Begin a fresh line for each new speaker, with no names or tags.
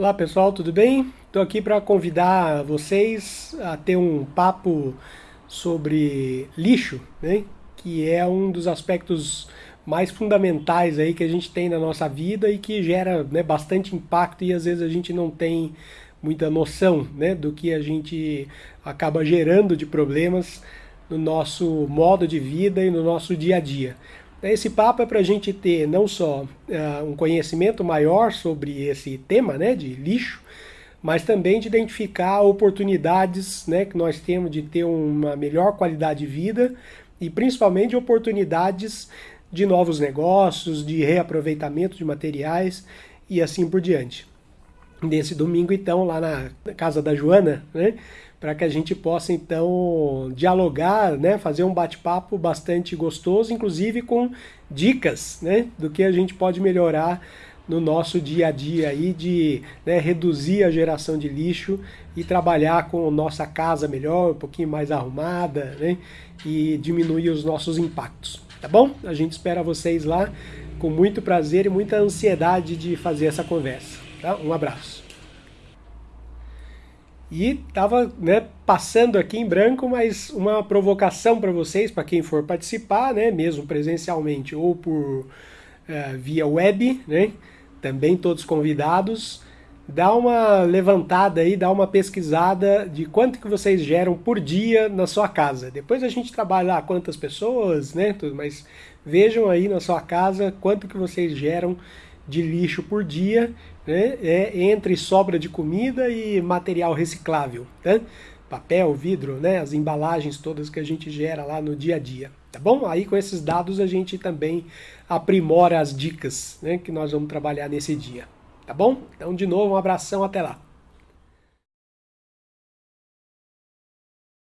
Olá pessoal, tudo bem? Estou aqui para convidar vocês a ter um papo sobre lixo, né? que é um dos aspectos mais fundamentais aí que a gente tem na nossa vida e que gera né, bastante impacto e às vezes a gente não tem muita noção né, do que a gente acaba gerando de problemas no nosso modo de vida e no nosso dia a dia. Esse papo é para a gente ter não só uh, um conhecimento maior sobre esse tema né, de lixo, mas também de identificar oportunidades né, que nós temos de ter uma melhor qualidade de vida e principalmente oportunidades de novos negócios, de reaproveitamento de materiais e assim por diante. Nesse domingo, então, lá na casa da Joana, né, para que a gente possa então dialogar, né, fazer um bate-papo bastante gostoso, inclusive com dicas, né, do que a gente pode melhorar no nosso dia a dia aí de né, reduzir a geração de lixo e trabalhar com nossa casa melhor, um pouquinho mais arrumada, né, e diminuir os nossos impactos. Tá bom? A gente espera vocês lá com muito prazer e muita ansiedade de fazer essa conversa. Tá? Um abraço. E estava né, passando aqui em branco, mas uma provocação para vocês, para quem for participar, né, mesmo presencialmente ou por uh, via web, né, também todos convidados, dá uma levantada aí, dá uma pesquisada de quanto que vocês geram por dia na sua casa. Depois a gente trabalha lá quantas pessoas, né, tudo, mas vejam aí na sua casa quanto que vocês geram de lixo por dia, né? é, entre sobra de comida e material reciclável. Né? Papel, vidro, né? as embalagens todas que a gente gera lá no dia a dia. Tá bom? Aí com esses dados a gente também aprimora as dicas né? que nós vamos trabalhar nesse dia. Tá bom? Então, de novo, um abração, até lá.